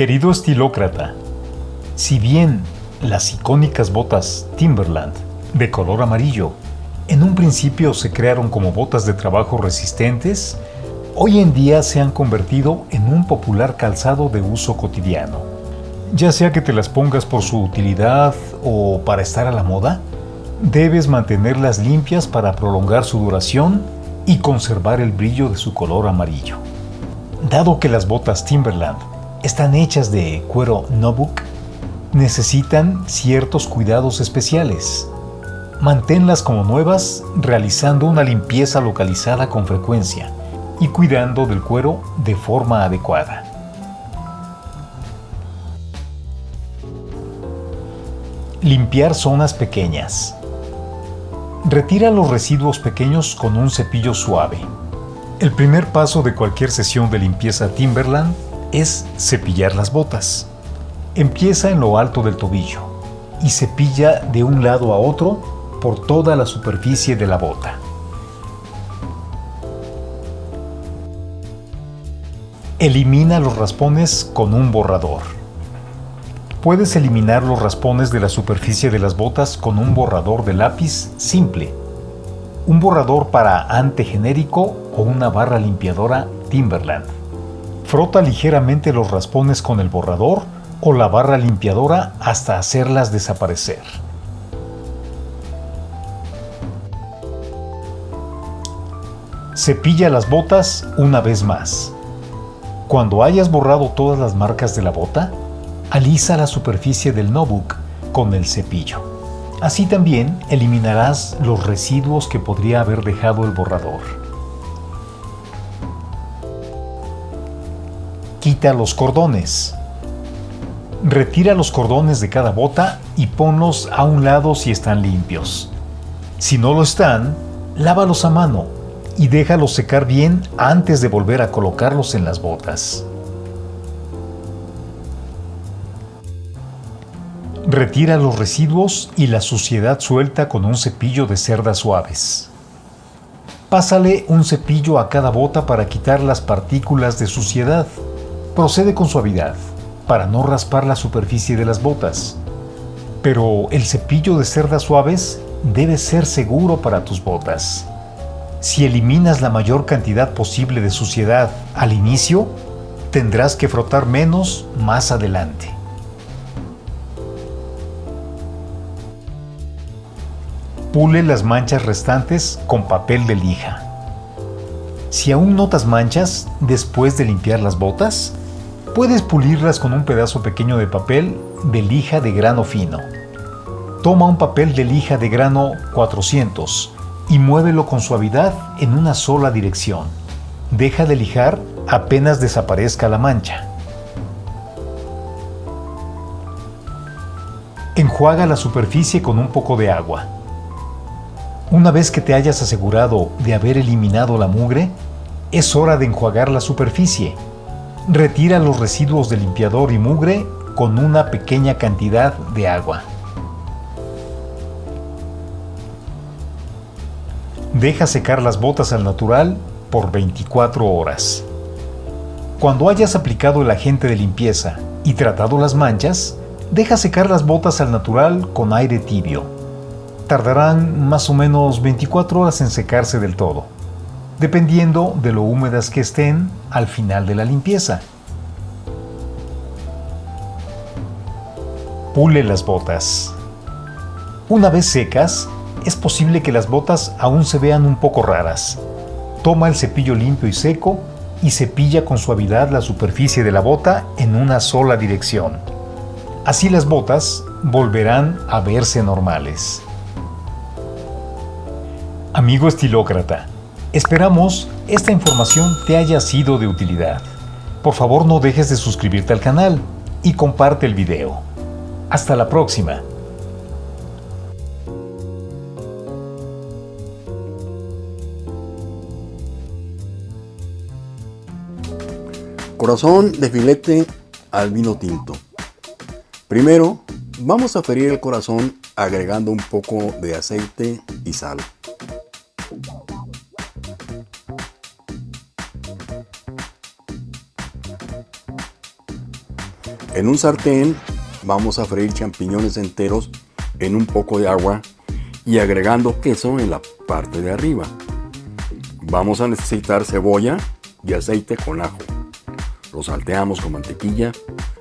Querido estilócrata, si bien las icónicas botas Timberland de color amarillo en un principio se crearon como botas de trabajo resistentes, hoy en día se han convertido en un popular calzado de uso cotidiano. Ya sea que te las pongas por su utilidad o para estar a la moda, debes mantenerlas limpias para prolongar su duración y conservar el brillo de su color amarillo. Dado que las botas Timberland están hechas de cuero Nobuk, necesitan ciertos cuidados especiales. Manténlas como nuevas realizando una limpieza localizada con frecuencia y cuidando del cuero de forma adecuada. Limpiar zonas pequeñas. Retira los residuos pequeños con un cepillo suave. El primer paso de cualquier sesión de limpieza Timberland es cepillar las botas. Empieza en lo alto del tobillo y cepilla de un lado a otro por toda la superficie de la bota. Elimina los raspones con un borrador. Puedes eliminar los raspones de la superficie de las botas con un borrador de lápiz simple, un borrador para ante genérico o una barra limpiadora Timberland. Frota ligeramente los raspones con el borrador o la barra limpiadora hasta hacerlas desaparecer. Cepilla las botas una vez más. Cuando hayas borrado todas las marcas de la bota, alisa la superficie del notebook con el cepillo. Así también eliminarás los residuos que podría haber dejado el borrador. Quita los cordones. Retira los cordones de cada bota y ponlos a un lado si están limpios. Si no lo están, lávalos a mano y déjalos secar bien antes de volver a colocarlos en las botas. Retira los residuos y la suciedad suelta con un cepillo de cerdas suaves. Pásale un cepillo a cada bota para quitar las partículas de suciedad. Procede con suavidad para no raspar la superficie de las botas. Pero el cepillo de cerdas suaves debe ser seguro para tus botas. Si eliminas la mayor cantidad posible de suciedad al inicio, tendrás que frotar menos más adelante. Pule las manchas restantes con papel de lija. Si aún notas manchas después de limpiar las botas, Puedes pulirlas con un pedazo pequeño de papel de lija de grano fino. Toma un papel de lija de grano 400 y muévelo con suavidad en una sola dirección. Deja de lijar apenas desaparezca la mancha. Enjuaga la superficie con un poco de agua. Una vez que te hayas asegurado de haber eliminado la mugre, es hora de enjuagar la superficie Retira los residuos de limpiador y mugre con una pequeña cantidad de agua. Deja secar las botas al natural por 24 horas. Cuando hayas aplicado el agente de limpieza y tratado las manchas, deja secar las botas al natural con aire tibio. Tardarán más o menos 24 horas en secarse del todo dependiendo de lo húmedas que estén al final de la limpieza. Pule las botas. Una vez secas, es posible que las botas aún se vean un poco raras. Toma el cepillo limpio y seco y cepilla con suavidad la superficie de la bota en una sola dirección. Así las botas volverán a verse normales. Amigo estilócrata, Esperamos esta información te haya sido de utilidad. Por favor no dejes de suscribirte al canal y comparte el video. Hasta la próxima. Corazón de filete al vino tinto. Primero, vamos a ferir el corazón agregando un poco de aceite y sal. En un sartén vamos a freír champiñones enteros en un poco de agua y agregando queso en la parte de arriba. Vamos a necesitar cebolla y aceite con ajo. Lo salteamos con mantequilla,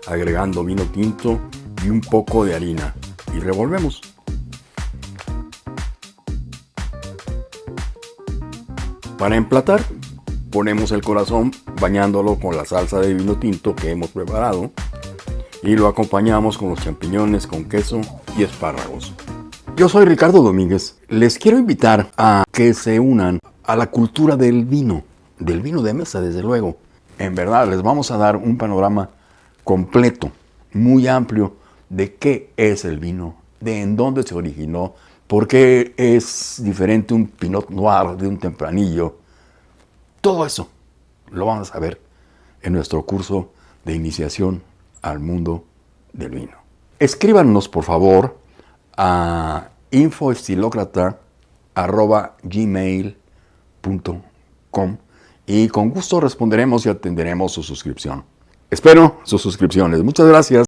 agregando vino tinto y un poco de harina y revolvemos. Para emplatar, ponemos el corazón bañándolo con la salsa de vino tinto que hemos preparado y lo acompañamos con los champiñones con queso y espárragos. Yo soy Ricardo Domínguez. Les quiero invitar a que se unan a la cultura del vino, del vino de mesa desde luego. En verdad les vamos a dar un panorama completo, muy amplio de qué es el vino, de en dónde se originó, por qué es diferente un Pinot Noir de un tempranillo. Todo eso lo vamos a ver en nuestro curso de iniciación al mundo del vino. Escríbanos por favor a infoestilocrata.gmail.com y con gusto responderemos y atenderemos su suscripción. Espero sus suscripciones. Muchas gracias.